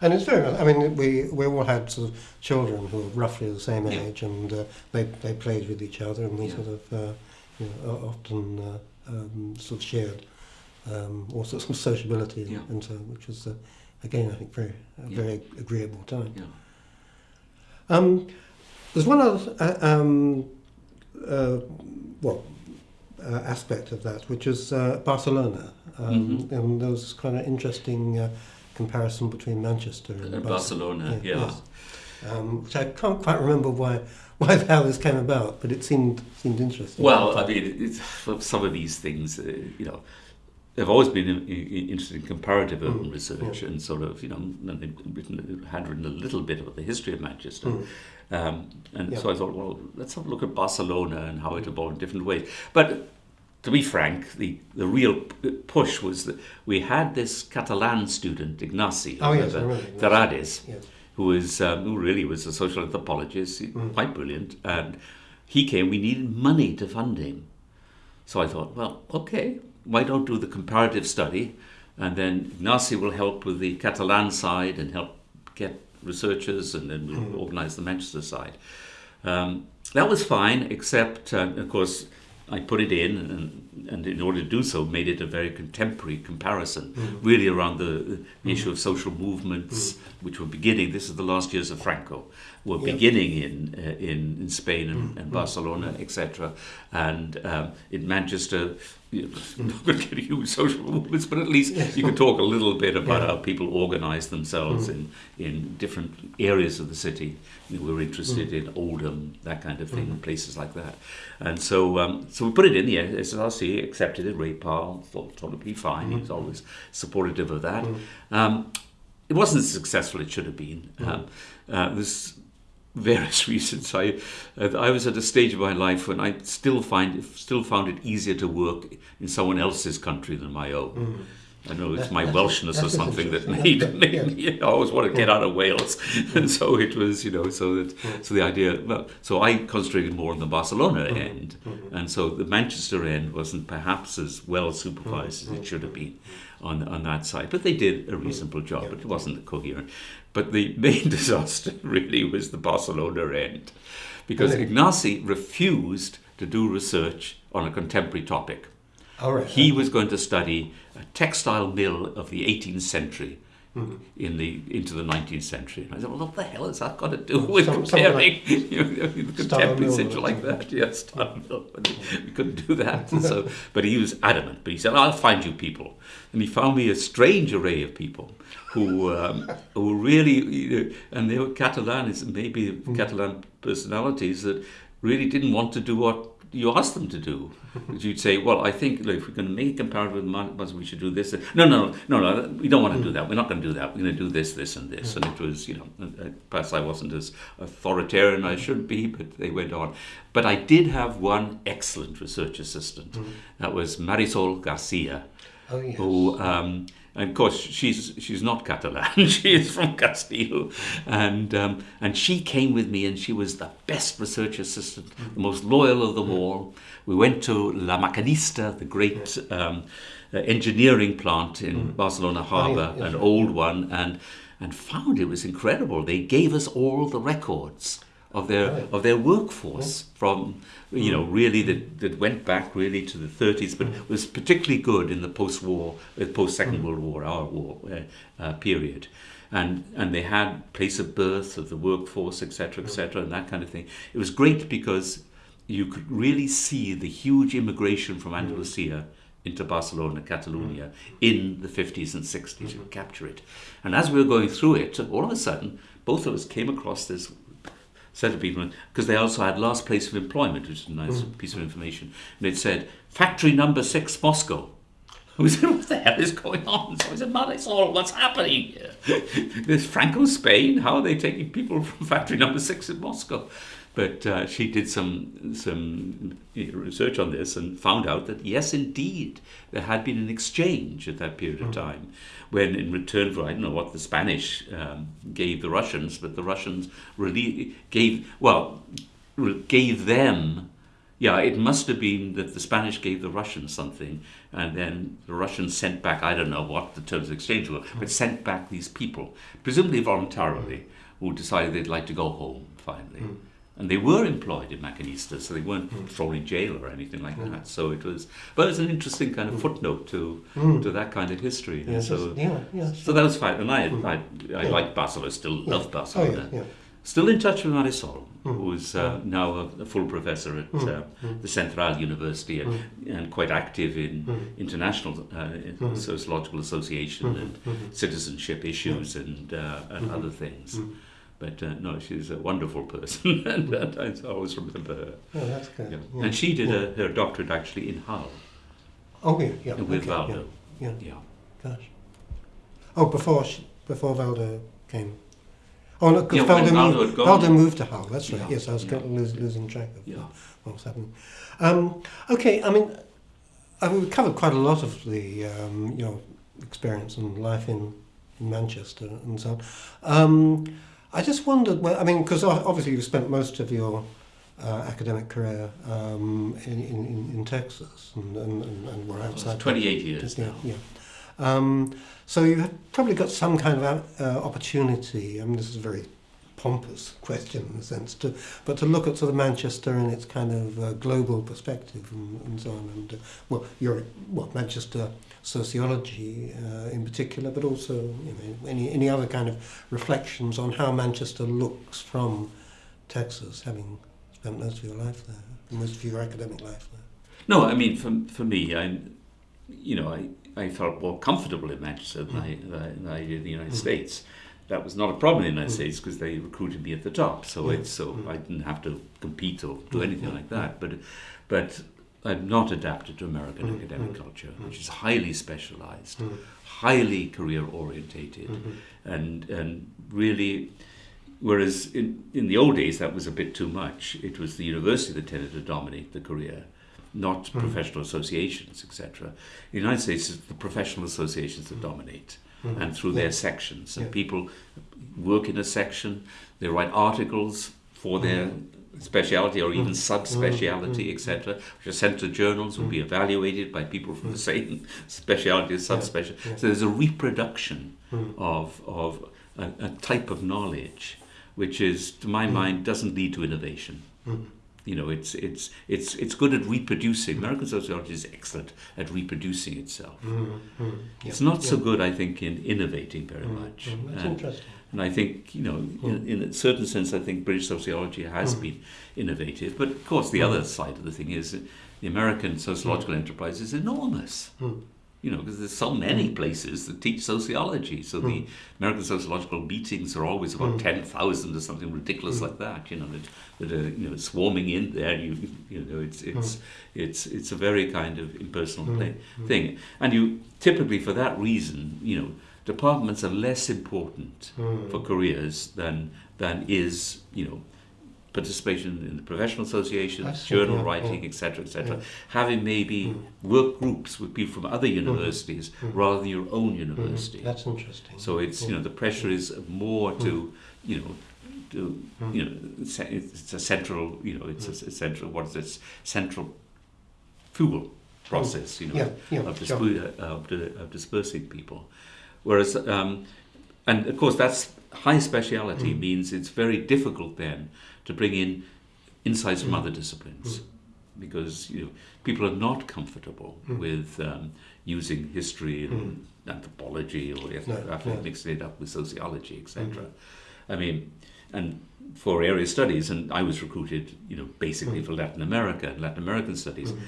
And it's very, I mean, we, we all had sort of children who were roughly the same Yeah. age and uh, they, they played with each other and we Yeah. sort of, uh, you know, often uh, um, sort of shared um, all sorts of sociability and, and so, which was, uh, again, I think, very, very agreeable time. Yeah. Um, there's one other uh, um, uh, well, aspect of that, which is Barcelona. Um, Mhm. And there was this kind of interesting uh, comparison between Manchester and Uh, Barcelona, Yeah, yeah. yes. Um, which I can't quite remember why, why how this came about, but it seemed seemed interesting. Well, I mean, it's, some of these things, uh, you know, they've always been in, interested in comparative urban Mm, research and sort of, you know, written, had written a little bit about the history of Manchester. Mm. Um, and Yeah. so I thought, well, let's have a look at Barcelona and how it evolved in different ways. But to be frank, the, the real push was that we had this Catalan student, Ignasi Oh, yes, I remember, yes. Terradas, Yes. who was um, who really was a social anthropologist, Mm. quite brilliant, and he came. We needed money to fund him, so I thought, well, okay, why don't do the comparative study, and then Ignasi will help with the Catalan side and help get researchers, and then we'll Mm. organise the Manchester side. Um, that was fine, except uh, of course. I put it in, and, and in order to do so, made it a very contemporary comparison, Mm. really around the, the issue of social movements, which were beginning. This is the last years of Franco, were Yeah. beginning in uh, in, in Spain and, Mm, and mm, Barcelona, etc. And um, in Manchester, you know, not going to get huge social movements, but at least Yes. you can talk a little bit about Yeah. how people organise themselves Mm. in in different areas of the city. You know, we're interested Mm. in Oldham, that kind of thing, Mm. places like that. And so, um, so we put it in the SRC, accepted it. Ray Powell thought, thought it'd be fine. He was Mhm. always supportive of that. Mm. Um, it wasn't as successful as it should have been. Mm. Um, uh, various reasons. I I was at a stage of my life when I still find still found it easier to work in someone else's country than my own. Mm. I know it's That- my Welshness or something that made, me. I always want to get out of Wales, and so it was, you know, so that so the idea. Well, so I concentrated more on the Barcelona end, and so the Manchester end wasn't perhaps as well supervised as it should have been on on that side. But they did a reasonable job, Yeah. but it wasn't coherent. But the main disaster really was the Barcelona end, because Really? Ignasi refused to do research on a contemporary topic. All right. He was going to study a textile mill of the 18th century Mhm. in the into the 19th century. And I said, well, what the hell has that got to do with Some- comparing you know, the Style contemporary century like that? Yes. But we couldn't do that. So, but he was adamant. But he said, I'll find you people. And he found me a strange array of people who um, who really, you know, and they were Catalans, maybe Mm. Catalan personalities that really didn't want to do what you ask them to do. You'd say, well, I think look, if we're going to make a comparative with Mars, we should do this. No, no, no, no, we don't want to do that. We're not going to do that. We're going to do this, this, and this. And it was, you know, uh, perhaps I wasn't as authoritarian as I should be, but they went on. But I did have one excellent research assistant. That was Marisol Garcia Oh, yes. who um, and of course she's she's not Catalan she is from Castile. And um, and she came with me and she was the best research assistant the most loyal of them all. We went to La Maquinista the great um, uh, engineering plant in Barcelona Harbour yes, an old one and and found it was incredible. They gave us all the records of their Right. of their workforce from you know mm. really that, that went back really to the 30s but mm. was particularly good in the post-war uh, post-second mm. world war our war uh, uh, period. And and they had place of birth of the workforce etc etc and that kind of thing. It was great because you could really see the huge immigration from Andalusia into Barcelona, Catalonia in the 50s and 60s and mm-hmm. capture it. And as we were going through it, all of a sudden, both of us came across this set of people because they also had last place of employment, which is a nice mm. piece of information. And it said, factory number six, Moscow. We said, what the hell is going on? So I said, Marisol, what's happening here? There's Franco Spain. How are they taking people from factory number six in Moscow? But uh, she did some some research on this and found out that yes, indeed, there had been an exchange at that period of time, when in return for I don't know what the Spanish um, gave the Russians, but the Russians really gave well gave them. Yeah, it must have been that the Spanish gave the Russians something, and then the Russians sent back, I don't know what the terms of exchange were, but sent back these people, presumably voluntarily, who decided they'd like to go home finally. And they were employed in Maquinista, so they weren't thrown in jail or anything like that. So it was, but it's an interesting kind of footnote to to that kind of history. Yes, so, yeah, yeah. so that was fine. And I, I, I Yeah. like Barcelona, still love Basel. Oh, yeah, yeah. Still in touch with Marisol, Mm. who's uh, now a, a full professor at Mm. uh, the Central University and, and quite active in Mm. international uh, Mm. sociological association Mm. and Mm. citizenship issues and uh, and other things. But uh, no, she's a wonderful person, and, and I always remember her. Oh, that's good. Yeah. Yeah. And she did yeah. uh her doctorate actually in Hull Oh, yeah, yeah. with okay, Valdo. Yeah, Yeah. gosh. Oh, before she, before Valdo came. Oh, no, because Valdo, moved. Valdo moved to Hull. That's right. Yes, I was yeah. kind of lose, losing track of Yeah. what was happening. Um, okay, I mean, I mean, we covered quite a lot of the um, your experience and life in, in Manchester and so on. Um, I just wondered, well, I mean, because obviously you spent most of your uh, academic career um, in, in, in- Texas and, and, and, and were outside. 28 years yeah, now. yeah. Um, so you probably got some kind of uh, opportunity. I mean, this is a very pompous question in a sense, to, but to look at sort of Manchester in its kind of uh, global perspective and, and so on. And uh, well, you're well Manchester sociology uh, in particular, but also you know any any other kind of reflections on how Manchester looks from Texas, having spent most of your life there, most of your academic life there. No, I mean, for, for me, I, you know, I, I felt more comfortable in Manchester than, I, than I- than I did in the United Mm. States. That was not a problem in the United Mm. States because they recruited me at the top. So Yeah. so Mm. I didn't have to compete or do Mm. anything Mm. like that. But but I've not adapted to American Mm. academic Mm. culture, Mm. which is highly specialized, Mm. highly career orientated, Mhm. and and really. Whereas in, in the old days that was a bit too much. It was the university that tended to dominate the career. not Mm. professional associations, etc. In the United States, it's the professional associations that dominate, and through Yeah. their sections, and Yeah. people work in a section. They write articles for their speciality or even Mm. subspeciality, Mm. etc., which are sent to journals, will be evaluated by people from the same speciality or Yeah. subspecialty. Yeah. So there's a reproduction Mm. of of a, a type of knowledge, which is, to my Mm. mind, doesn't lead to innovation. Mm. You know, it's it's it's it's good at reproducing. American sociology is excellent at reproducing itself. Mm. Mm. It's Yeah. not so good, I think, in innovating very Mm. much. Mm. That's And, interesting. and I think, you know, in, in a certain sense, I think British sociology has Mm. been innovative. But of course, the Mm. other side of the thing is that the American sociological enterprise is enormous. Mm. You know, because there's so many places that teach sociology. So the Mm. American sociological meetings are always about Mm. 10,000 or something ridiculous Mm. like that, you know, that, that are, you know, swarming in there. You, you know, it's, it's, it's, it's a very kind of impersonal Mm. play, Mm. thing. And you typically, for that reason, you know, departments are less important Mm. for careers than, than is, you know, participation in the professional associations, journal writing, etc., etc. Having maybe Mm. work groups with people from other universities Mm. rather than your own Mm. university. That's interesting. So it's you know the pressure is more to you know to Mm. you know it's a, it's a central you know it's a, a central what is this central fuel process you know yeah, yeah, of, sure. of, of dispersing people. Whereas, um, and of course, that's high speciality Mm. means it's very difficult then to bring in insights from Mm. other disciplines because you know, people are not comfortable Mm. with um, using history and anthropology or No, ethnography, no. mixing it up with sociology, etc. Mm. I mean, and for area studies, and I was recruited, you know, basically Mm. for Latin America and Latin American studies. Mm.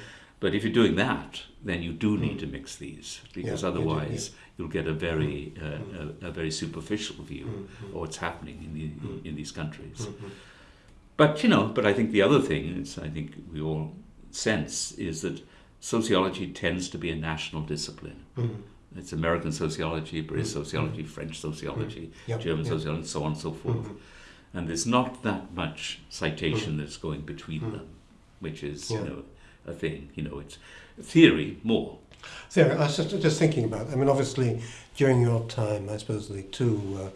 But if you're doing that, then you do need Mm. to mix these because Yeah, you do, otherwise you'll get a very uh, Mm. a, a very superficial view Mm. of what's happening in the, Mm. in these countries. Mm. But you know, but I think the other thing is I think we all sense is that sociology tends to be a national discipline. Mm. It's American sociology, British Mm. sociology, French sociology, Yeah, German yeah. sociology, and so on and so forth. Mm. And there's not that much citation that's going between Mm. them, which is Yeah. you know a thing. You know, it's theory more. So I was just, just thinking about. I mean, obviously, during your time, I suppose the two uh,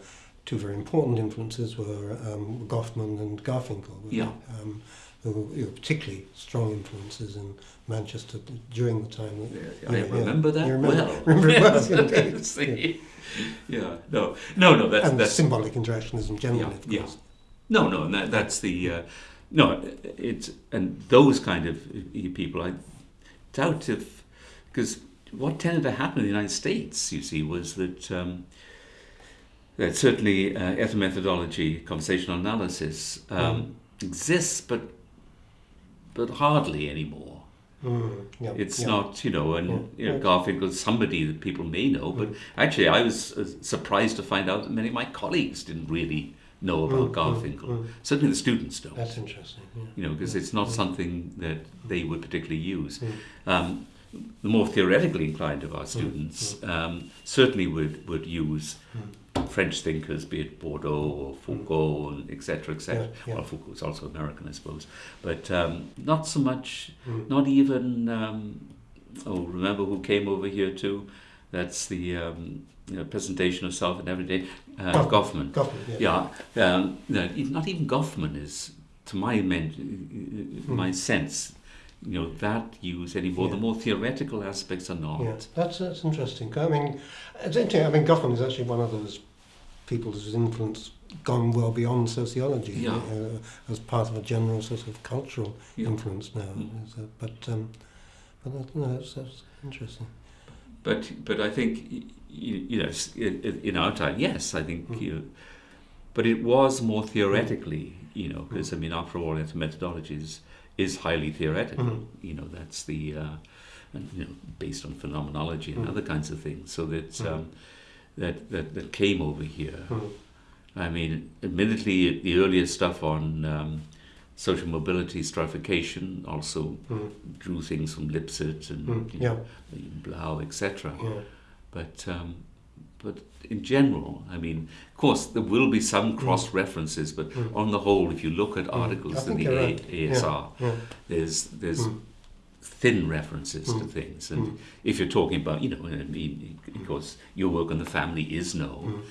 two very important influences were um, Goffman and Garfinkel. Yeah. Um, who were particularly strong influences in Manchester during the time. That, I yeah, yeah. remember that You remember, well. Remember well, Yes, indeed. see. yeah, no, no, no. That's and that's symbolic interactionism generally, Yeah, of yeah. no, no. and That, that's the uh, no. It's and those kind of people. I doubt if because what tended to happen in the United States, you see, was that. Um, that certainly uh, ethnomethodology, conversational analysis um, exists, but but hardly anymore. Mm, yeah, It's yeah. not, you know, and Yeah, you know, yeah. Garfinkel's somebody that people may know, but Mm. actually, I was uh, surprised to find out that many of my colleagues didn't really know about Mm, mm, Garfinkel. mm. Certainly, the students don't. That's interesting. Yeah. you know, because it's not something that they would particularly use. Mm. Um, the more theoretically inclined of our students um, certainly would, would use French thinkers, be it Bourdieu or Foucault, and et cetera, et cetera. Yeah, yeah. Well, Foucault's also American, I suppose, but um, not so much. Mm. Not even. Um, oh, remember who came over here too? That's the um, you know, presentation of self in everyday. Uh, Goffman. Goffman, yeah. Yeah, um, no, not even Goffman is, to my men, my sense, you know, that use anymore. The more theoretical aspects are not. Yeah, that's that's interesting. I mean, it's interesting. I mean, Goffman is actually one of those people whose influence gone well beyond sociology Yeah. uh, as part of a general sort of cultural Yeah. influence now. Mm. Is that- But um, but that, no, that's, that's interesting. But but I think you, you know s- i- i- in our time, yes, I think Mm. you. But it was more theoretically, you know, because Mm. I mean, after all, ethnomethodology is, highly theoretical. Mm. You know, that's the uh, and, you know based on phenomenology and Mm. other kinds of things. So that Mm. um, that, that that came over here. Mm. I mean, admittedly, the earlier stuff on um, social mobility stratification also Mm. drew things from Lipset and Mm. you Yeah, know, Blau, etc. yeah. But um, but in general, I mean, of course, there will be some cross references, but Mm. on the whole, if you look at Mm. articles I in the A- right. ASR, Yeah. there's there's Mm. thin references to Mm. things. And Mm. if you're talking about, you know, I mean, of course, your work on the family is known, Mm.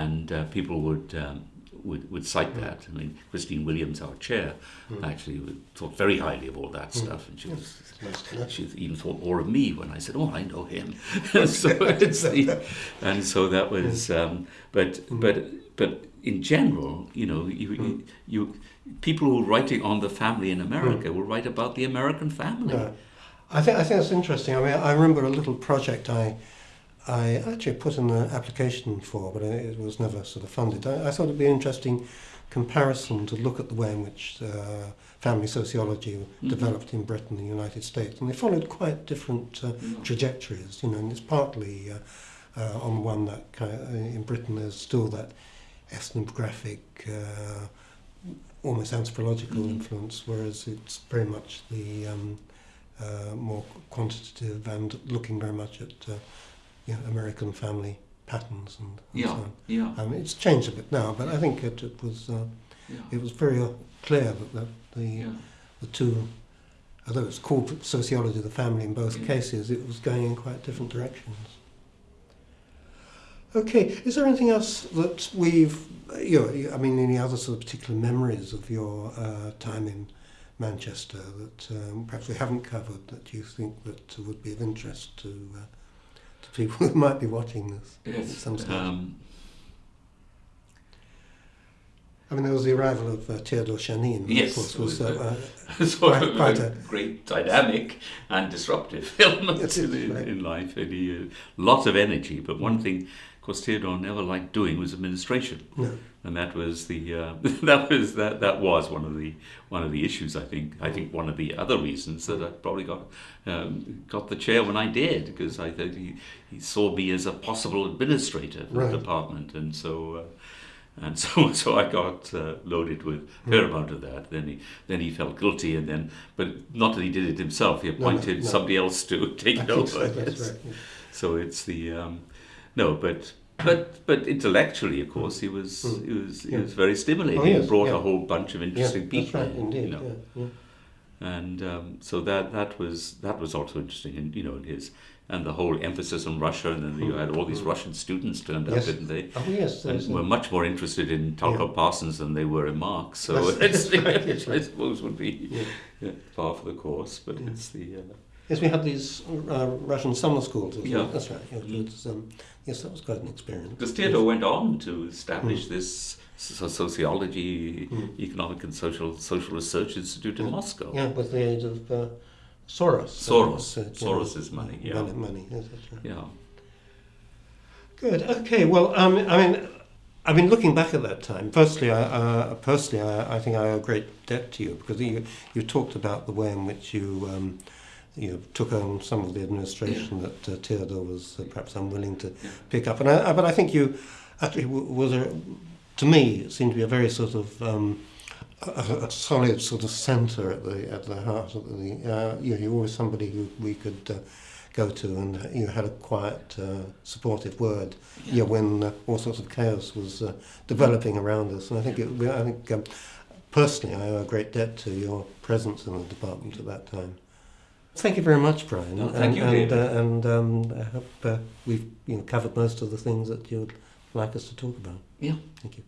and uh, people would. Um, would, would cite Mm. that. I mean, Christine Williams, our chair, Mm. actually would- thought very highly of all that Mm. stuff, and she was she even thought more of me when I said, "Oh, I know him." so it's the, and so that was, um, but Mm. but but in general, you know, you, Mm. you people who are writing on the family in America will write about the American family. No. I think I think that's interesting. I mean, I remember a little project I I actually put in an application for, but it was never sort of funded. I, I thought it'd be an interesting comparison to look at the way in which uh, family sociology mm -hmm. developed in Britain and the United States, and they followed quite different uh, mm-hmm. trajectories. You know, and it's partly uh, uh, on one that kind of, uh, in Britain there's still that ethnographic. Uh, almost anthropological mm -hmm. influence, whereas it's very much the um, uh, more quantitative and looking very much at uh, you know, American family patterns and, and Yeah, so on. yeah, Um, it's changed a bit now, but I think it, it was uh, yeah, it was very uh, clear that the, the, yeah. the two, although it's called sociology of the family in both Yeah. cases, it was going in quite different directions. Okay, is there anything else that we've, you know, I mean, any other sort of particular memories of your uh, time in Manchester that um, perhaps we haven't covered that you think that would be of interest to uh, to people who might be watching this Yes. some stage? Um, I mean, there was the arrival of uh, Theodore Shanin, Yes, of course, was was, uh, sort Quite- quite a, great dynamic and disruptive element Yes, in, right. in life. And he, uh, lots of energy, but one thing, of course, Theodore never liked doing was administration. uh, no, and that was the uh, that was that that was one of the one of the issues. I think I think one of the other reasons that I probably got um, got the chair when I did because I think he, he saw me as a possible administrator for Right. the department, and so. Uh, and so, so I got uh, loaded with a fair amount of that. Then he, then he felt guilty, and then, but not that he did it himself. He no, appointed no. somebody else to take it over. so, right. yeah. So it's the um, no, but but but intellectually, of course, he was Mm. he was he Yeah. was very stimulating. Oh, yes, He brought yeah. a whole bunch of interesting yeah, people. Right, indeed. You know, yeah, and um, so that that was that was also interesting, and you know, in his and the whole emphasis on Russia, and then you had all these Mm. Russian students turned up, didn't they? Oh yes, And were much more interested in Talcott. Parsons than they were in Marx. So That's- it's, that's right, that's I suppose would be par for the course, but it's the uh, Yes, we had these uh, Russian summer schools. as well. Yeah. that's right. Yeah, it um, yes, that was quite an experience. Because Theodore went on to establish Mm. this so- sociology, Mm. economic and social social research institute in Yeah. Moscow. Yeah, with the aid of uh, Soros. Soros. Uh, Soros's money, yeah. Money, money. Yes, right. Yeah. Good. Okay. Well, um, I mean, I mean, looking back at that time, firstly, I, uh, personally, I, I think I owe a great debt to you because you you talked about the way in which you. Um, you know, took on some of the administration that uh, Theodore was uh, perhaps unwilling to Yeah. pick up, and I, I- but I think you actually was a, to me, it seemed to be a very sort of um, a, a solid sort of centre at the at the heart of the. Uh, you know, you were always somebody who we could uh, go to, and you had a quiet, uh, supportive word. Yeah, when uh, all sorts of chaos was uh, developing around us, and I think it, I think um, personally, I owe a great debt to your presence in the department at that time. Thank you very much, Brian. No, thank and, you, and, David. uh, and um, I hope uh, we've you know, covered most of the things that you'd like us to talk about. Yeah. Thank you.